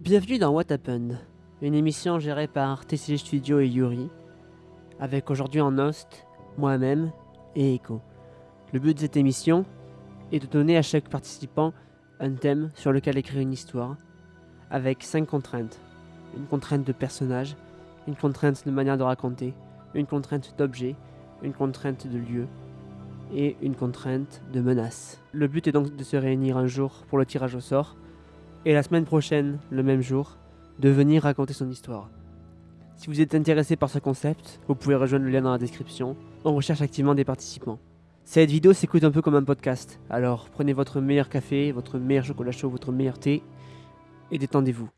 Bienvenue dans What Happened, une émission gérée par TCG Studio et Yuri, avec aujourd'hui en host moi-même et Echo. Le but de cette émission est de donner à chaque participant un thème sur lequel écrire une histoire, avec cinq contraintes. Une contrainte de personnage, une contrainte de manière de raconter, une contrainte d'objet, une contrainte de lieu et une contrainte de menace. Le but est donc de se réunir un jour pour le tirage au sort, et la semaine prochaine, le même jour, de venir raconter son histoire. Si vous êtes intéressé par ce concept, vous pouvez rejoindre le lien dans la description. On recherche activement des participants. Cette vidéo s'écoute un peu comme un podcast, alors prenez votre meilleur café, votre meilleur chocolat chaud, votre meilleur thé, et détendez-vous.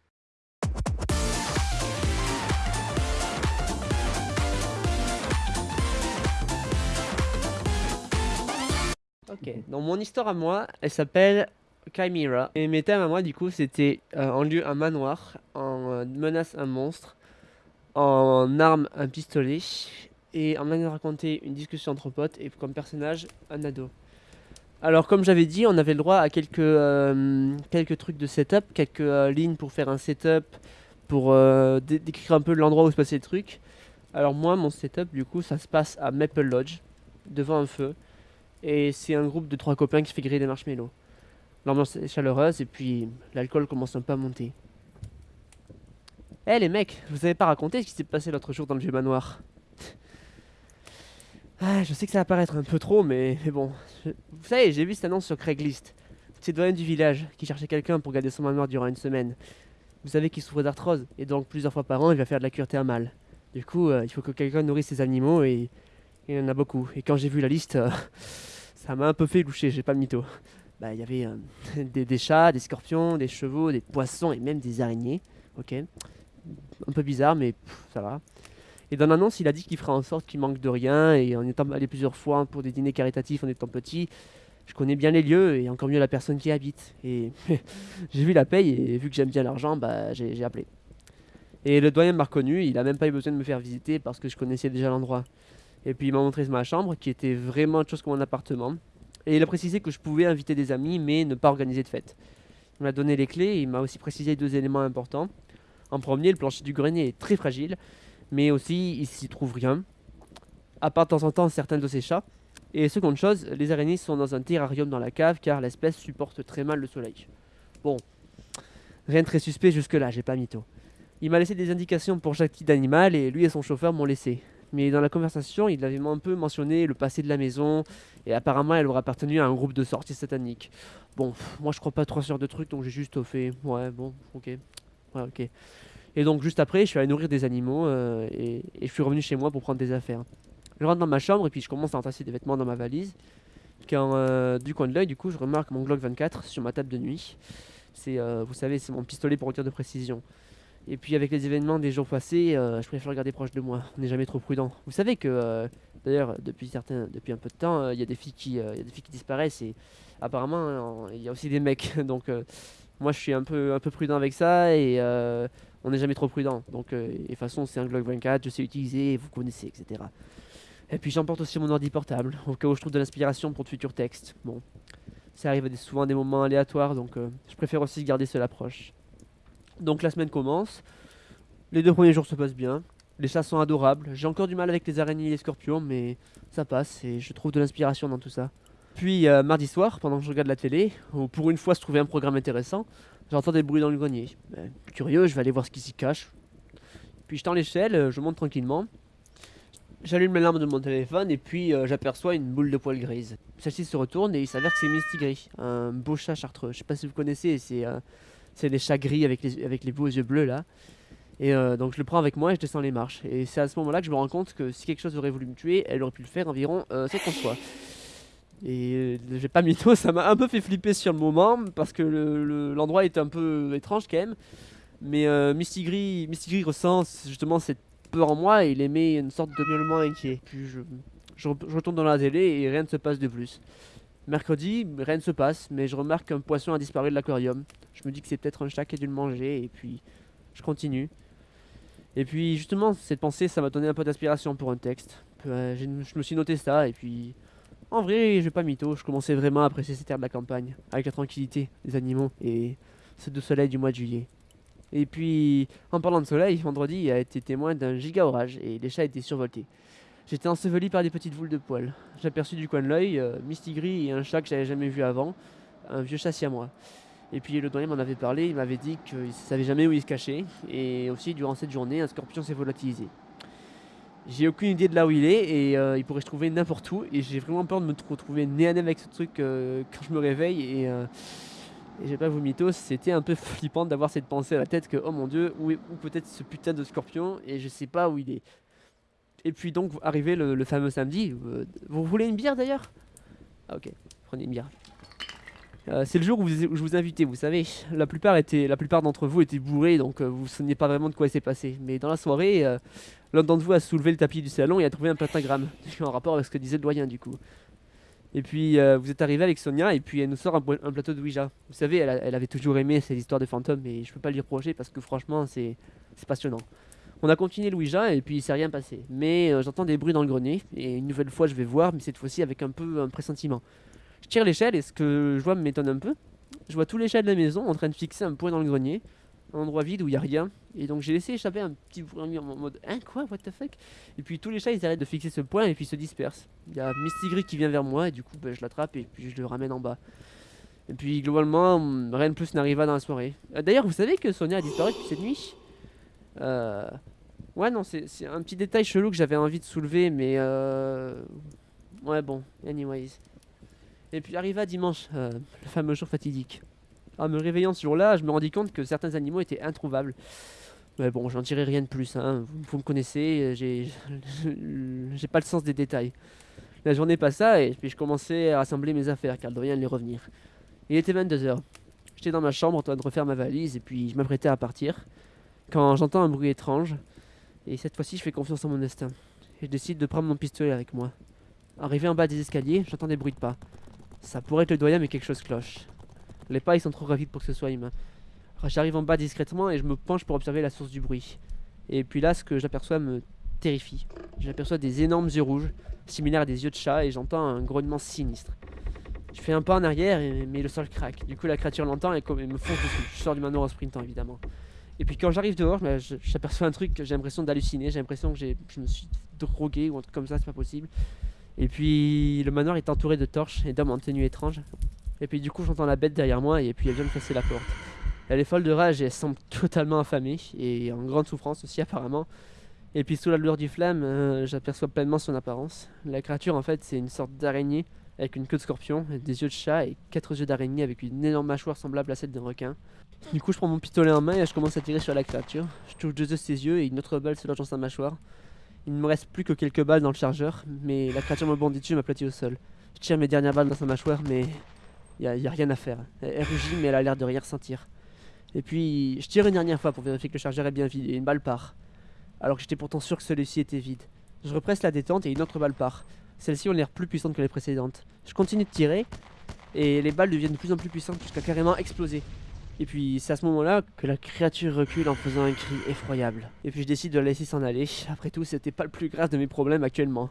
Ok, donc mon histoire à moi, elle s'appelle Chimera. Et mes thèmes à moi, du coup, c'était euh, en lieu un manoir, en euh, menace un monstre, en arme un pistolet, et en manière de raconter une discussion entre potes, et comme personnage, un ado. Alors, comme j'avais dit, on avait le droit à quelques, euh, quelques trucs de setup, quelques lignes pour faire un setup, pour dé- décrire un peu l'endroit où se passaient les trucs. Alors, moi, mon setup, du coup, ça se passe à Maple Lodge, devant un feu, et c'est un groupe de trois copains qui fait griller des marshmallows. L'ambiance est chaleureuse et puis l'alcool commence un peu à monter. Eh les mecs, vous avais pas raconté ce qui s'est passé l'autre jour dans le vieux manoir? Ah, je sais que ça va paraître un peu trop, mais, bon. Vous savez, j'ai vu cette annonce sur Craigslist. C'est doyen du village qui cherchait quelqu'un pour garder son manoir durant une semaine. Vous savez qu'il souffre d'arthrose et donc plusieurs fois par an il va faire de la cure thermale. Du coup, euh, il faut que quelqu'un nourrisse ses animaux et il y en a beaucoup. Et quand j'ai vu la liste, euh, ça m'a un peu fait loucher, j'ai pas mytho bah, il y avait euh, des, chats, des scorpions, des chevaux, des poissons et même des araignées. Un peu bizarre, mais ça va. Et dans l'annonce, il a dit qu'il ferait en sorte qu'il manque de rien. Et en étant allé plusieurs fois pour des dîners caritatifs en étant petit, je connais bien les lieux et encore mieux la personne qui habite. Et j'ai vu la paye et vu que j'aime bien l'argent, bah, j'ai j'ai appelé. Et le doyen m'a reconnu, il a même pas eu besoin de me faire visiter parce que je connaissais déjà l'endroit. Et puis il m'a montré ma chambre qui était vraiment autre chose que mon appartement. Et il a précisé que je pouvais inviter des amis, mais ne pas organiser de fête. Il m'a donné les clés et il m'a aussi précisé deux éléments importants. En premier, le plancher du grenier est très fragile, mais aussi il s'y trouve rien, à part de temps en temps certains de ses chats. Et seconde chose, les araignées sont dans un terrarium dans la cave car l'espèce supporte très mal le soleil. Bon, rien de très suspect jusque-là, j'ai pas mytho. Il m'a laissé des indications pour chaque type d'animal et lui et son chauffeur m'ont laissé. Mais dans la conversation, il avait un peu mentionné le passé de la maison, et apparemment, elle aurait appartenu à un groupe de sorties sataniques. Bon, moi je crois pas trop sur de trucs, donc j'ai juste fait. Ouais, bon, ok. Ouais, ok. Et donc, juste après, je suis allé nourrir des animaux euh, et, je suis revenu chez moi pour prendre des affaires. Je rentre dans ma chambre et puis je commence à entasser des vêtements dans ma valise. Quand, euh, du coin de l'œil, du coup, je remarque mon Glock 24 sur ma table de nuit. C'est, euh, vous savez, c'est mon pistolet pour tir de précision. Et puis, avec les événements des jours passés, je préfère le garder proche de moi. On n'est jamais trop prudent. Vous savez que D'ailleurs, depuis, un peu de temps, euh, il y, a des filles qui, euh, il y a des filles qui disparaissent et apparemment, il y a aussi des mecs. Donc, euh, moi, je suis un peu, prudent avec ça et on n'est jamais trop prudent. Donc, de toute façon, c'est un Glock 24, je sais utiliser, vous connaissez, etc. Et puis, j'emporte aussi mon ordi portable au cas où je trouve de l'inspiration pour de futurs textes. Bon, ça arrive souvent à des moments aléatoires, donc je préfère aussi garder cela proche. Donc, la semaine commence. Les deux premiers jours se passent bien. Les chats sont adorables. J'ai encore du mal avec les araignées et les scorpions, mais ça passe et je trouve de l'inspiration dans tout ça. Puis euh, mardi soir, pendant que je regarde la télé, où pour une fois se trouvait un programme intéressant, j'entends des bruits dans le grenier. Ben, curieux, je vais aller voir ce qui s'y cache. Puis je tends l'échelle, euh, je monte tranquillement. J'allume la lampe de mon téléphone et puis euh, j'aperçois une boule de poils grise. Celle-ci se retourne et il s'avère que c'est Misty Gris, un beau chat chartreux. Je sais pas si vous connaissez, c'est euh, les chats gris avec les, avec les beaux yeux bleus là. Et euh, donc je le prends avec moi et je descends les marches. Et c'est à ce moment-là que je me rends compte que si quelque chose aurait voulu me tuer, elle aurait pu le faire environ euh, 50 fois. Et euh, j'ai pas mytho, ça m'a un peu fait flipper sur le moment parce que le- le- l'endroit est un peu étrange quand même. Mais euh, Misty Gris, Misty Gris ressent justement cette peur en moi et il émet une sorte de miaulement inquiet. Puis je retourne dans la télé et rien ne se passe de plus. Mercredi, rien ne se passe, mais je remarque qu'un poisson a disparu de l'aquarium. Je me dis que c'est peut-être un chat qui a dû le manger et puis je continue. Et puis justement, cette pensée, ça m'a donné un peu d'inspiration pour un texte. Euh, je me suis noté ça et puis en vrai, je vais pas mytho, je commençais vraiment à apprécier cette terre de la campagne, avec la tranquillité des animaux et ce doux soleil du mois de juillet. Et puis, en parlant de soleil, vendredi a été témoin d'un giga orage et les chats étaient survoltés. J'étais enseveli par des petites boules de poils. J'aperçus du coin de l'œil euh, Mistigris et un chat que j'avais jamais vu avant, un vieux chat moi. Et puis le doyen m'en avait parlé, il m'avait dit qu'il ne savait jamais où il se cachait. Et aussi, durant cette journée, un scorpion s'est volatilisé. J'ai aucune idée de là où il est et euh, il pourrait se trouver n'importe où. Et j'ai vraiment peur de me retrouver nez à nez avec ce truc euh, quand je me réveille. Et, euh, j'ai pas vous mythos, c'était un peu flippant d'avoir cette pensée à la tête que oh mon dieu, où peut-être ce putain de scorpion et je sais pas où il est. Et puis donc arrivé le fameux samedi. vous voulez une bière d'ailleurs? Ah ok, prenez une bière. Euh, c'est le jour où, je vous invitais, vous savez. La plupart, plupart d'entre vous étaient bourrés, donc euh, vous ne saviez pas vraiment de quoi il s'est passé. Mais dans la soirée, euh, l'un d'entre vous a soulevé le tapis du salon et a trouvé un pentagramme, en rapport avec ce que disait le doyen du coup. Et puis vous êtes arrivé avec Sonia et puis elle nous sort un, plateau de Ouija. Vous savez, elle, avait toujours aimé ces histoires de fantômes et je peux pas lui reprocher parce que franchement c'est passionnant. On a continué le Ouija et puis il s'est rien passé. Mais j'entends des bruits dans le grenier et une nouvelle fois je vais voir, mais cette fois-ci avec un peu un pressentiment. Je tire l'échelle et ce que je vois m'étonne un peu. Je vois tous les chats de la maison en train de fixer un point dans le grenier, un endroit vide où il n'y a rien. Et donc j'ai laissé échapper un petit bruit en mode Hein quoi What the fuck? Et puis tous les chats ils arrêtent de fixer ce point et puis se dispersent. Il y a Misty qui vient vers moi et du coup bah, je l'attrape et puis je le ramène en bas. Et puis globalement, rien de plus n'arriva dans la soirée. Euh, d'ailleurs, vous savez que Sonia a disparu depuis cette nuit? Euh... Ouais, non, c'est un petit détail chelou que j'avais envie de soulever, mais euh... Ouais, bon, anyways. Et puis arriva dimanche, euh, le fameux jour fatidique. En me réveillant ce jour-là, je me rendis compte que certains animaux étaient introuvables. Mais bon, j'en dirai rien de plus, hein. vous, me connaissez, j'ai pas le sens des détails. La journée passa et puis je commençais à rassembler mes affaires car le allait revenir. Il était 22h. J'étais dans ma chambre en train de refaire ma valise et puis je m'apprêtais à partir quand j'entends un bruit étrange. Et cette fois-ci, je fais confiance en mon instinct. Et je décide de prendre mon pistolet avec moi. Arrivé en bas des escaliers, j'entends des bruits de pas. Ça pourrait être le doyen, mais quelque chose cloche. Les pas, ils sont trop rapides pour que ce soit humain. J'arrive en bas discrètement et je me penche pour observer la source du bruit. Et puis là, ce que j'aperçois me terrifie. J'aperçois des énormes yeux rouges, similaires à des yeux de chat, et j'entends un grognement sinistre. Je fais un pas en arrière, mais le sol craque. Du coup, la créature l'entend et, me fonce dessus. Je sors du manoir en sprintant, évidemment. Et puis quand j'arrive dehors, bah, j'aperçois un truc, j'ai l'impression d'halluciner, j'ai l'impression que je me suis drogué ou un truc comme ça, c'est pas possible. Et puis le manoir est entouré de torches et d'hommes en tenue étrange. Et puis du coup j'entends la bête derrière moi et puis elle vient me casser la porte. Elle est folle de rage et elle semble totalement affamée et en grande souffrance aussi apparemment. Et puis sous la lueur du flamme, euh, j'aperçois pleinement son apparence. La créature en fait c'est une sorte d'araignée avec une queue de scorpion, des yeux de chat et quatre yeux d'araignée avec une énorme mâchoire semblable à celle d'un requin. Du coup je prends mon pistolet en main et je commence à tirer sur la créature. Je touche deux de ses yeux et une autre balle se lance dans sa mâchoire. Il ne me reste plus que quelques balles dans le chargeur, mais la créature me bondit dessus et m'aplatit au sol. Je tire mes dernières balles dans sa mâchoire, mais il n'y a, rien à faire. Elle, rugit, mais elle a l'air de rien ressentir. Et puis, je tire une dernière fois pour vérifier que le chargeur est bien vide, et une balle part. Alors que j'étais pourtant sûr que celui-ci était vide. Je represse la détente et une autre balle part. Celles-ci ont l'air plus puissantes que les précédentes. Je continue de tirer, et les balles deviennent de plus en plus puissantes jusqu'à carrément exploser. Et puis c'est à ce moment-là que la créature recule en faisant un cri effroyable. Et puis je décide de la laisser s'en aller. Après tout, c'était pas le plus grave de mes problèmes actuellement.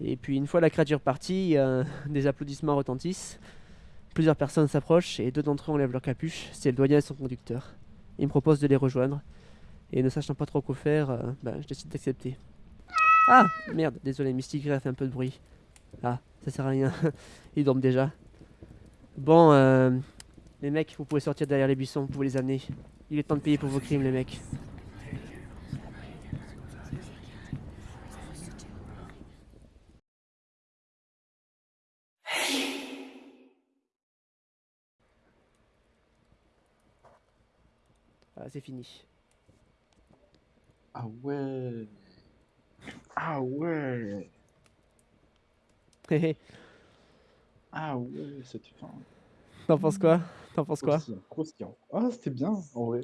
Et puis une fois la créature partie, des applaudissements retentissent. Plusieurs personnes s'approchent et deux d'entre eux enlèvent leur capuche. C'est le doyen et son conducteur. Il me propose de les rejoindre. Et ne sachant pas trop quoi faire, euh, bah, je décide d'accepter. Ah Merde, désolé, Mystique a fait un peu de bruit. Ah, ça sert à rien. Ils dorment déjà. Bon, euh, les mecs, vous pouvez sortir derrière les buissons, vous pouvez les amener. Il est temps de payer pour vos crimes, les mecs. Ah, c'est fini. Ah ouais. Ah ouais. ah ouais, cette fin. T'en penses quoi? T'en penses quoi? Ah, c'était bien, en vrai.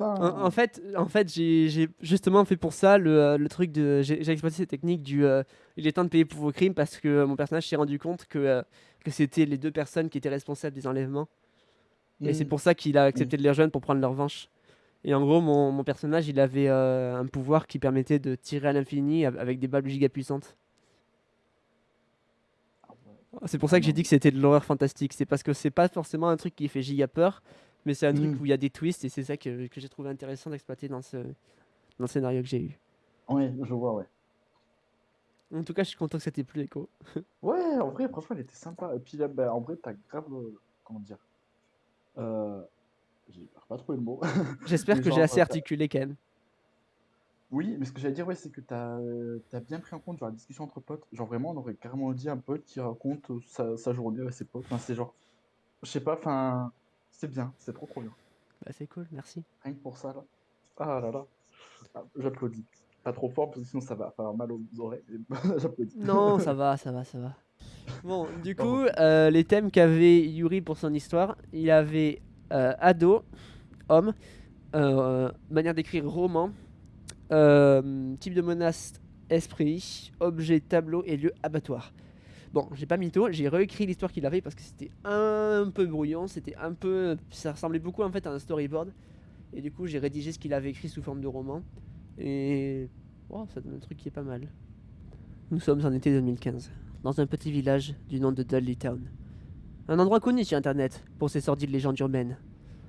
En, fait, en fait j'ai justement fait pour ça le, euh, le truc de. J'ai exploité cette technique du. Euh, il est temps de payer pour vos crimes parce que mon personnage s'est rendu compte que, euh, que c'était les deux personnes qui étaient responsables des enlèvements. Et c'est mm. pour ça qu'il a accepté de les rejoindre pour prendre leur revanche. Et en gros, mon, mon personnage, il avait un pouvoir qui permettait de tirer à l'infini avec des balles giga puissantes. C'est pour ça que j'ai dit que c'était de l'horreur fantastique. C'est parce que c'est pas forcément un truc qui fait giga peur, Mais c'est un truc Mm. où il y a des twists et c'est ça que, que j'ai trouvé intéressant d'exploiter dans ce, dans le scénario que j'ai eu. Ouais, je vois, ouais. En tout cas, je suis content que ça t'ait plu, Echo. Ouais, en vrai, franchement, il était sympa. Et puis là, bah, en vrai, t'as grave. euh, Comment dire euh... J'ai pas trouvé le mot. J'espère que j'ai assez t'as- articulé quand même. Oui, mais ce que j'allais dire, ouais, c'est que t'as as bien pris en compte genre, la discussion entre potes. Genre, vraiment, on aurait carrément dit un pote qui raconte euh, sa, sa journée avec ses potes. Enfin, c'est genre. Je sais pas, enfin. C'est bien, c'est trop trop bien. Bah, c'est cool, merci. Rien que pour ça, là. Ah là là. Ah, J'applaudis. Pas trop fort, parce que sinon ça va faire mal aux oreilles. mais J'applaudis. Non, ça va, ça va, ça va. Bon, du coup, euh, les thèmes qu'avait Yuri pour son histoire, il avait euh, ado, homme, euh, manière d'écrire roman, euh, type de menace, esprit, objet, tableau et lieu abattoir. Bon, j'ai pas mytho, j'ai réécrit l'histoire qu'il avait parce que c'était un peu brouillon, c'était un peu. Ça ressemblait beaucoup en fait à un storyboard. Et du coup, j'ai rédigé ce qu'il avait écrit sous forme de roman. Et. Oh, ça donne un truc qui est pas mal. Nous sommes en été 2015, dans un petit village du nom de Dudley Town. Un endroit connu sur internet pour ses sordides légendes urbaines.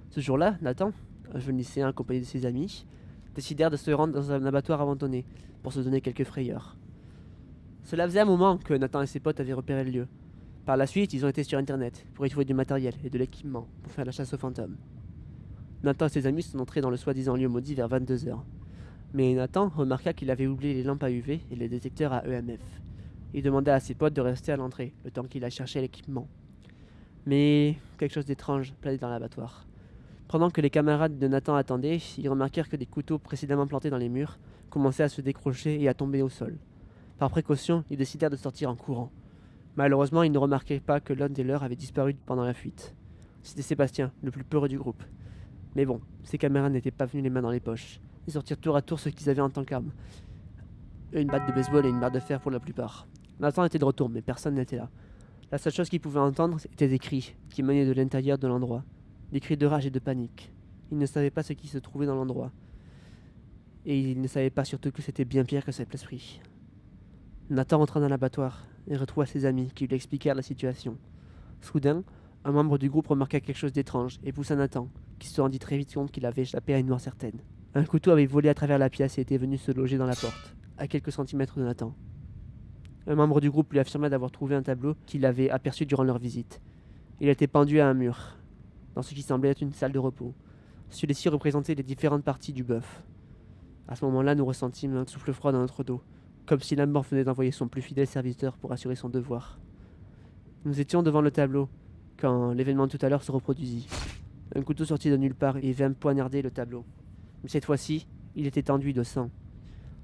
Ce jour-là, Nathan, un jeune lycéen accompagné de ses amis, décidèrent de se rendre dans un abattoir abandonné pour se donner quelques frayeurs. Cela faisait un moment que Nathan et ses potes avaient repéré le lieu. Par la suite, ils ont été sur internet pour y trouver du matériel et de l'équipement pour faire la chasse aux fantômes. Nathan et ses amis sont entrés dans le soi-disant lieu maudit vers 22h. Mais Nathan remarqua qu'il avait oublié les lampes à UV et les détecteurs à EMF. Il demanda à ses potes de rester à l'entrée, le temps qu'il a cherché l'équipement. Mais quelque chose d'étrange planait dans l'abattoir. Pendant que les camarades de Nathan attendaient, ils remarquèrent que des couteaux précédemment plantés dans les murs commençaient à se décrocher et à tomber au sol. Par précaution, ils décidèrent de sortir en courant. Malheureusement, ils ne remarquaient pas que l'un des leurs avait disparu pendant la fuite. C'était Sébastien, le plus peureux du groupe. Mais bon, ses camarades n'étaient pas venus les mains dans les poches. Ils sortirent tour à tour ce qu'ils avaient en tant qu'armes. Une batte de baseball et une barre de fer pour la plupart. Nathan était de retour, mais personne n'était là. La seule chose qu'il pouvait entendre étaient des cris qui venaient de l'intérieur de l'endroit. Des cris de rage et de panique. Il ne savait pas ce qui se trouvait dans l'endroit. Et il ne savait pas surtout que c'était bien pire que cet esprit. Nathan rentra dans l'abattoir et retrouva ses amis qui lui expliquèrent la situation. Soudain, un membre du groupe remarqua quelque chose d'étrange et poussa Nathan, qui se rendit très vite compte qu'il avait échappé à une mort certaine. Un couteau avait volé à travers la pièce et était venu se loger dans la porte, à quelques centimètres de Nathan. Un membre du groupe lui affirma d'avoir trouvé un tableau qu'il avait aperçu durant leur visite. Il était pendu à un mur, dans ce qui semblait être une salle de repos. Celui-ci représentait les différentes parties du bœuf. À ce moment-là, nous ressentîmes un souffle froid dans notre dos, comme si la mort venait d'envoyer son plus fidèle serviteur pour assurer son devoir. Nous étions devant le tableau, quand l'événement de tout à l'heure se reproduisit. Un couteau sortit de nulle part et vint poignarder le tableau. Mais cette fois-ci, il était enduit de sang.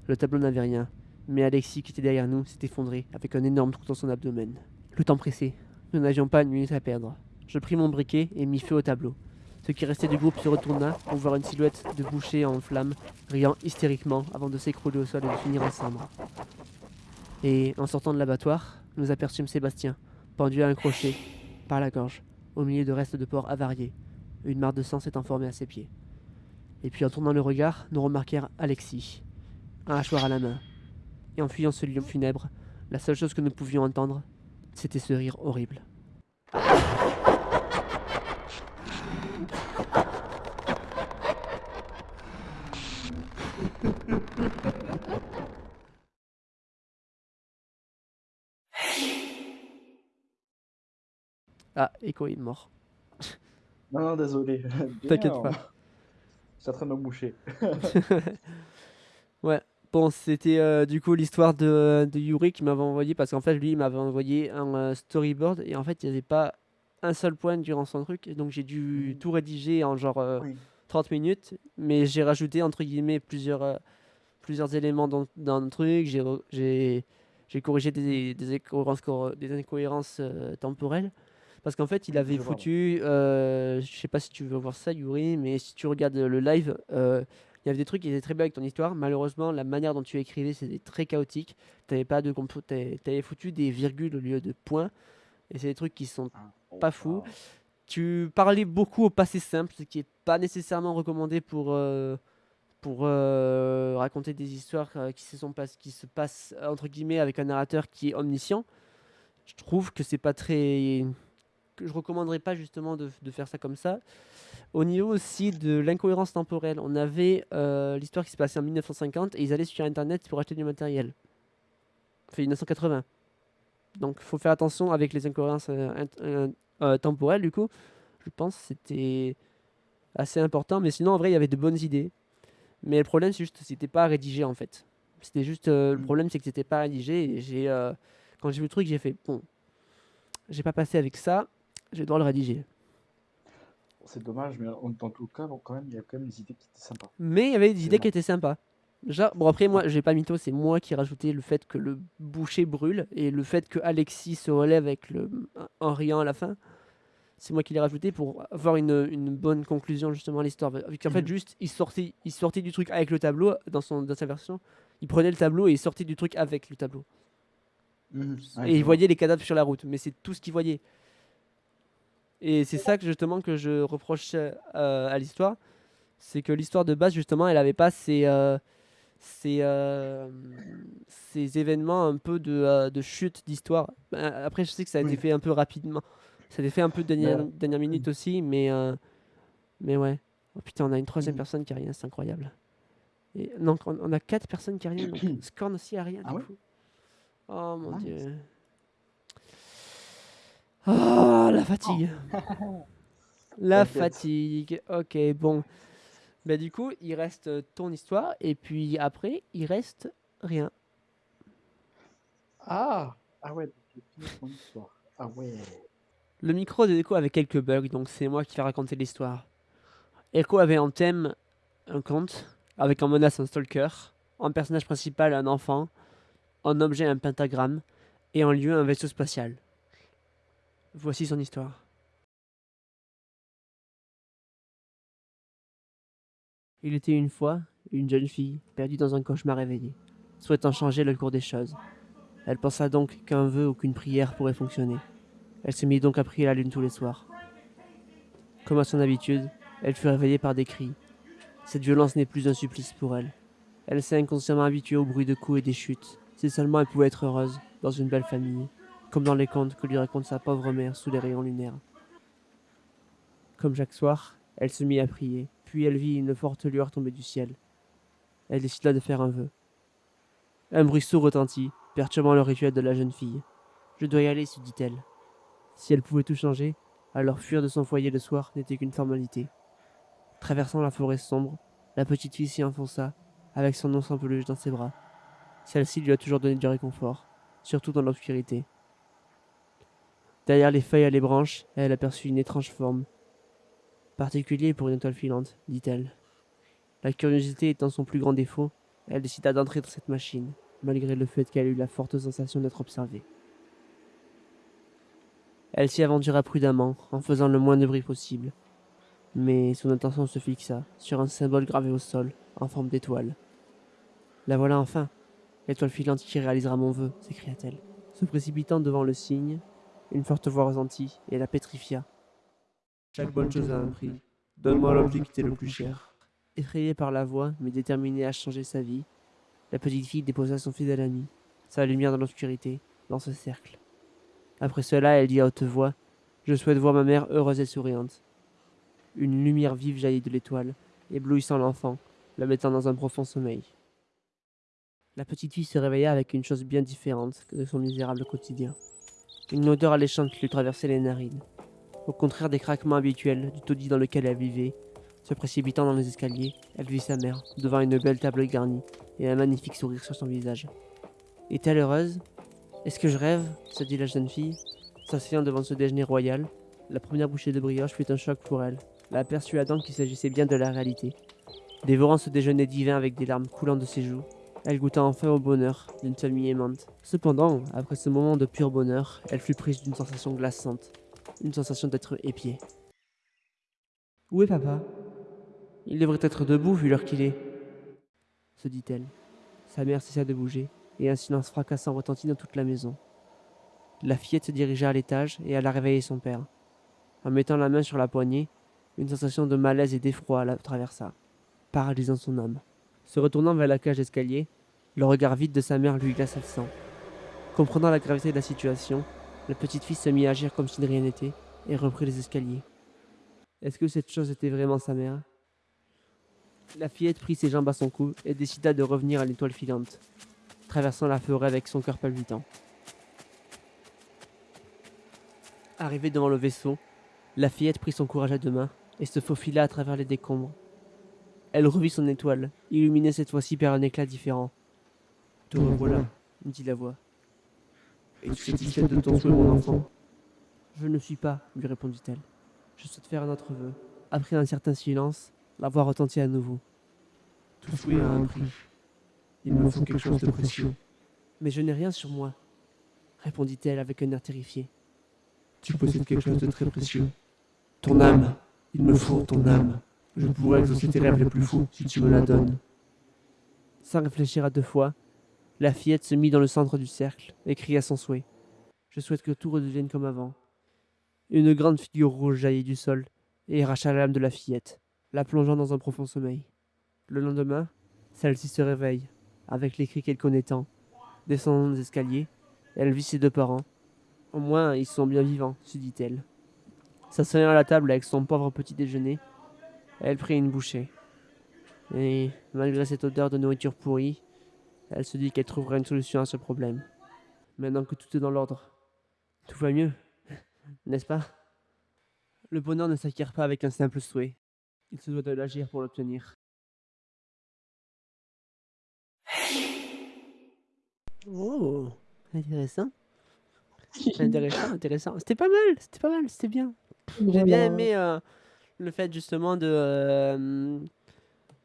Le tableau n'avait rien, mais Alexis, qui était derrière nous, s'est effondré avec un énorme trou dans son abdomen. Le temps pressait. Nous n'avions pas une minute à perdre. Je pris mon briquet et mis feu au tableau. Ce qui restait du groupe se retourna pour voir une silhouette de boucher en flammes, riant hystériquement avant de s'écrouler au sol et de finir en cendres. Et en sortant de l'abattoir, nous aperçûmes Sébastien, pendu à un crochet, par la gorge, au milieu de restes de porc avariés. Une mare de sang s'étant formée à ses pieds. Et puis en tournant le regard, nous remarquèrent Alexis, un hachoir à la main. Et en fuyant ce lieu funèbre, la seule chose que nous pouvions entendre, c'était ce rire horrible. Ah, Echo est mort. Non, non, désolé. T'inquiète pas. Je suis en train de me moucher. Ouais, bon, c'était euh, du coup l'histoire de, de Yuri qui m'avait envoyé parce qu'en fait, lui, il m'avait envoyé un euh, storyboard et en fait, il n'y avait pas un seul point durant son truc. Et donc, j'ai dû tout rédiger en genre euh, Oui. 30 minutes, mais j'ai rajouté entre guillemets plusieurs, euh, plusieurs éléments dans, dans le truc. J'ai corrigé des, des incohérences, cor- des incohérences temporelles. Parce qu'en fait, il avait Je foutu, euh, je sais pas si tu veux voir ça, Yuri, mais si tu regardes le live, euh, il y avait des trucs qui étaient très bien avec ton histoire. Malheureusement, la manière dont tu écrivais, c'était très chaotique. T'avais pas de t'avais foutu des virgules au lieu de points. Et c'est des trucs qui sont Ah, oh, Pas fou. ah. tu parlais beaucoup au passé simple, ce qui est pas nécessairement recommandé pour, euh, pour euh, raconter des histoires euh, qui, se sont pas, qui se passent entre guillemets avec un narrateur qui est omniscient. Je trouve que c'est pas très je recommanderais pas justement de, de faire ça comme ça. Au niveau aussi de l'incohérence temporelle, on avait euh, l'histoire qui s'est passée en 1950 et ils allaient sur Internet pour acheter du matériel. Fait 1980. Donc il faut faire attention avec les incohérences euh, euh, temporelles du coup. Je pense que c'était assez important. Mais sinon en vrai il y avait de bonnes idées. Mais le problème c'est juste que c'était pas rédigé en fait. C'était juste le Mm. problème c'est que c'était pas rédigé et j'ai quand j'ai vu le truc j'ai fait bon j'ai pas passé avec ça, je vais devoir le rédiger. C'est dommage, mais en- dans tout cas, bon, quand même, il y a quand même des idées qui étaient sympas. Mais il y avait des idées bon. qui étaient sympas. Déjà, bon après moi, j'ai pas mytho, c'est moi qui ai rajouté le fait que le boucher brûle et le fait que Alexis se relève avec le en riant à la fin. C'est moi qui l'ai rajouté pour avoir une, une bonne conclusion justement à l'histoire. Vu qu'en fait Mhm. juste il sortait, il sortait du truc avec le tableau dans son dans sa version. Il prenait le tableau et il sortait du truc avec le tableau. Mhm. Et il voyait les cadavres sur la route, mais c'est tout ce qu'il voyait. Et c'est ça que justement que je reproche euh, à l'histoire, c'est que l'histoire de base justement, elle avait pas ces euh, ces, euh, ces événements un peu de, de chute d'histoire. Ben, Après, je sais que ça a été fait un peu rapidement, ça a été fait un peu dernière, Bah, dernière minute aussi, mais mais ouais. Oh putain, on a une troisième Mhm. personne qui a rien, c'est incroyable. Et non, on on a quatre personnes qui a rien, donc Scorn aussi a rien Ah du ouais? coup. Oh mon Mince. dieu. Oh, la fatigue. La fatigue. Ok, bon. Bah du coup, il reste euh, ton histoire et puis après, il reste rien. Ah! Ah ouais, histoire. Ah ouais. Le micro de Echo avait quelques bugs, donc c'est moi qui vais raconter l'histoire. Echo avait en thème un conte, avec en menace un stalker, en personnage principal un enfant, en objet un pentagramme, et en lieu un vaisseau spatial. Voici son histoire. Il était une fois une jeune fille perdue dans un cauchemar réveillé, souhaitant changer le cours des choses. Elle pensa donc qu'un vœu ou qu'une prière pourrait fonctionner. Elle se mit donc à prier la lune tous les soirs. Comme à son habitude, elle fut réveillée par des cris. Cette violence n'est plus un supplice pour elle. Elle s'est inconsciemment habituée au bruit de coups et des chutes. Si seulement elle pouvait être heureuse, dans une belle famille, comme dans les contes que lui raconte sa pauvre mère sous les rayons lunaires. Comme chaque soir, elle se mit à prier, puis elle vit une forte lueur tomber du ciel. Elle décida de faire un vœu. Un bruit sourd retentit, perturbant le rituel de la jeune fille. Je dois y aller, se dit-elle. Si elle pouvait tout changer, alors fuir de son foyer le soir n'était qu'une formalité. Traversant la forêt sombre, la petite fille s'y enfonça, avec son once en peluche dans ses bras. Celle-ci lui a toujours donné du réconfort, surtout dans l'obscurité. Derrière les feuilles et les branches, elle aperçut une étrange forme. Particulier pour une étoile filante, dit-elle. La curiosité étant son plus grand défaut, elle décida d'entrer dans cette machine, malgré le fait qu'elle eut la forte sensation d'être observée. Elle s'y aventura prudemment, en faisant le moins de bruit possible. Mais son attention se fixa sur un symbole gravé au sol, en forme d'étoile. La voilà enfin, l'étoile filante qui réalisera mon vœu, s'écria-t-elle. Se précipitant devant le signe, une forte voix retentit et la pétrifia. Chaque bonne chose a un prix. Donne-moi l'objet qui t'est le plus cher. Effrayée par la voix, mais déterminée à changer sa vie, la petite fille déposa son fidèle ami, sa lumière dans l'obscurité, dans ce cercle. Après cela, elle dit à haute voix Je souhaite voir ma mère heureuse et souriante. Une lumière vive jaillit de l'étoile, éblouissant l'enfant, la mettant dans un profond sommeil. La petite fille se réveilla avec une chose bien différente que de son misérable quotidien. Une odeur alléchante lui traversait les narines. Au contraire des craquements habituels du taudis dans lequel elle vivait, se précipitant dans les escaliers, elle vit sa mère, devant une belle table garnie, et un magnifique sourire sur son visage. Est-elle heureuse? Est-ce que je rêve? se dit la jeune fille, s'asseyant devant ce déjeuner royal. La première bouchée de brioche fut un choc pour elle, la persuadant qu'il s'agissait bien de la réalité. Dévorant ce déjeuner divin avec des larmes coulant de ses joues, elle goûta enfin au bonheur d'une famille aimante. Cependant, après ce moment de pur bonheur, elle fut prise d'une sensation glaçante, une sensation d'être épiée. Où est papa? Il devrait être debout vu l'heure qu'il est, se dit-elle. Sa mère cessa de bouger, et un silence fracassant retentit dans toute la maison. La fillette se dirigea à l'étage et alla réveiller son père. En mettant la main sur la poignée, une sensation de malaise et d'effroi la traversa, paralysant son âme. Se retournant vers la cage d'escalier, le regard vide de sa mère lui glaça le sang. Comprenant la gravité de la situation, la petite fille se mit à agir comme si de rien n'était, et reprit les escaliers. Est-ce que cette chose était vraiment sa mère? La fillette prit ses jambes à son cou et décida de revenir à l'étoile filante, traversant la forêt avec son cœur palpitant. Arrivée devant le vaisseau, la fillette prit son courage à deux mains et se faufila à travers les décombres. Elle revit son étoile, illuminée cette fois-ci par un éclat différent. Te revoilà, dit la voix. Es-tu satisfaite de ton souhait, mon enfant Je ne suis pas, lui répondit-elle. Je souhaite faire un autre vœu. Après un certain silence, la voix retentit à nouveau. Tout souhait a un prix. Il me faut quelque chose de précieux. Mais je n'ai rien sur moi, répondit-elle avec un air terrifié. Tu possèdes quelque chose de très précieux. Ton âme. Il me faut ton âme. Je pourrais exaucer tes rêves les plus fous si tu me la donnes. Sans réfléchir à deux fois, la fillette se mit dans le centre du cercle et cria son souhait. Je souhaite que tout redevienne comme avant. Une grande figure rouge jaillit du sol et arracha l'âme de la fillette, la plongeant dans un profond sommeil. Le lendemain, celle-ci se réveille, avec les cris qu'elle connaît tant. Descendant les escaliers, elle vit ses deux parents. Au moins, ils sont bien vivants, se dit-elle. S'asseyant à la table avec son pauvre petit déjeuner, elle prit une bouchée. Et malgré cette odeur de nourriture pourrie, elle se dit qu'elle trouverait une solution à ce problème. Maintenant que tout est dans l'ordre, tout va mieux, n'est-ce pas? Le bonheur ne s'acquiert pas avec un simple souhait. Il se doit de l'agir pour l'obtenir. Oh, intéressant. Intéressant, intéressant. C'était pas mal, c'était pas mal, c'était bien. J'ai bien aimé euh, le fait justement de, euh,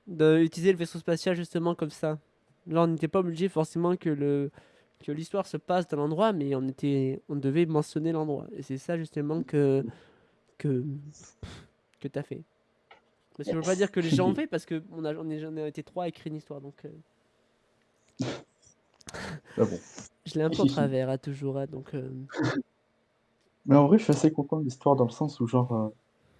de utiliser le vaisseau spatial justement comme ça. Là, on n'était pas obligé forcément que le que l'histoire se passe dans l'endroit, mais on était, on devait mentionner l'endroit. Et c'est ça justement que que que t'as fait. Parce que je veux pas dire que les gens ont fait parce que on a, on est, on a été trois à écrire une histoire, donc. euh, Ah bon. Je l'ai un peu en travers, à toujours, hein, donc. euh, Mais en vrai, je suis assez content de l'histoire dans le sens où, genre, euh,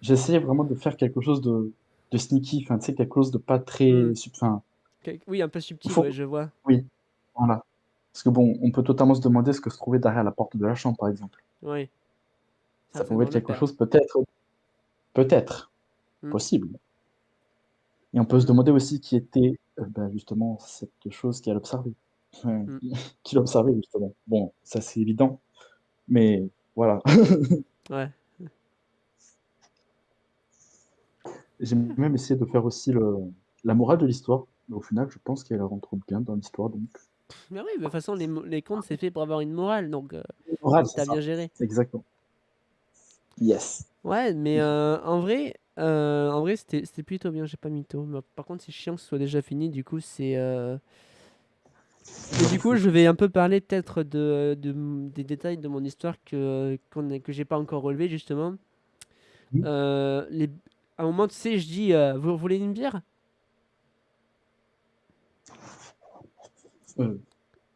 essayé vraiment de faire quelque chose de, de sneaky, enfin, tu sais, quelque chose de pas très. Mm. sub- Enfin, quel- Oui, un peu subtil, Faut- ouais, je vois. voilà. Parce que bon, on peut totalement se demander ce que se trouvait derrière la porte de la chambre, par exemple. Ouais. Ça pouvait être le quelque père. chose, peut-être, peut-être, Mm. possible. Et on peut se demander aussi qui était, euh, ben, justement, cette chose qu'elle observait. Enfin, Mm. qui l'observait, justement. Bon, ça c'est évident, mais voilà. Ouais. J'ai même essayé de faire aussi le, la morale de l'histoire, mais au final, je pense qu'elle rentre bien dans l'histoire, donc. Mais oui, mais de toute façon, les, les contes, c'est fait pour avoir une morale, donc euh, t'as bien géré. Exactement. Yes. Ouais, mais euh, en vrai, euh, en vrai, c'était c'était plutôt bien. J'ai pas mytho. Mais par contre, c'est chiant que ce soit déjà fini. Du coup, c'est. euh, Et du coup, je vais un peu parler peut-être de, de des détails de mon histoire que que j'ai pas encore relevé justement. Euh, les... À un moment, tu sais, je dis, euh, vous voulez une bière? Euh,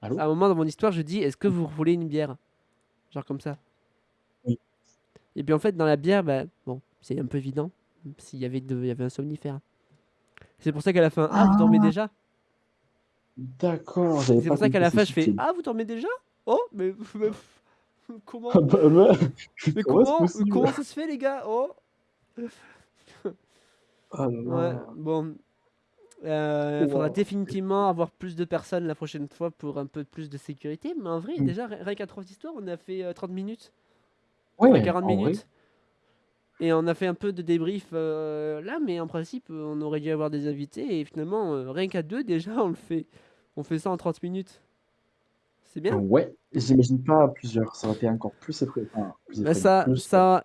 allô? À un moment dans mon histoire, je dis, est-ce que vous voulez une bière? Genre comme ça. Oui. Et puis en fait, dans la bière, bah, bon, c'est un peu évident. S'il y avait de... il y avait un somnifère. C'est pour ça qu'à la fin, ah, vous dormez déjà? D'accord, C'est pour ça qu'à la fin, je fais, ah, vous dormez déjà? Oh, mais, mais- comment? Ah bah. Mais comment ça se fait, les gars? Oh! Ah Ouais, bon. Euh, faudra Wow. définitivement avoir plus de personnes la prochaine fois pour un peu plus de sécurité. Mais en vrai, Mm. déjà, ri- rien qu'à trois histoires, on a fait euh, 30 minutes, Ouais, enfin 40 en vrai. minutes. Et on a fait un peu de débrief euh, là, mais en principe, euh, on aurait dû avoir des invités. Et finalement, euh, rien qu'à deux, déjà, on le fait. On fait ça en 30 minutes. C'est bien. Ouais, j'imagine pas à plusieurs, ça aurait été encore plus effrayant. Enfin, plus Bah, effrayant, ça, plus, ça,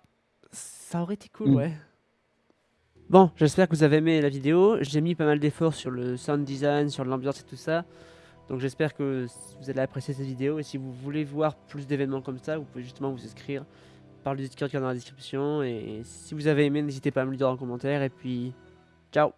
ça aurait été cool, Mm. ouais. Bon, j'espère que vous avez aimé la vidéo. J'ai mis pas mal d'efforts sur le sound design, sur l'ambiance et tout ça. Donc j'espère que vous allez apprécier cette vidéo. Et si vous voulez voir plus d'événements comme ça, vous pouvez justement vous inscrire par le Discord qui est dans la description. Et si vous avez aimé, n'hésitez pas à me le dire en commentaire. Et puis, ciao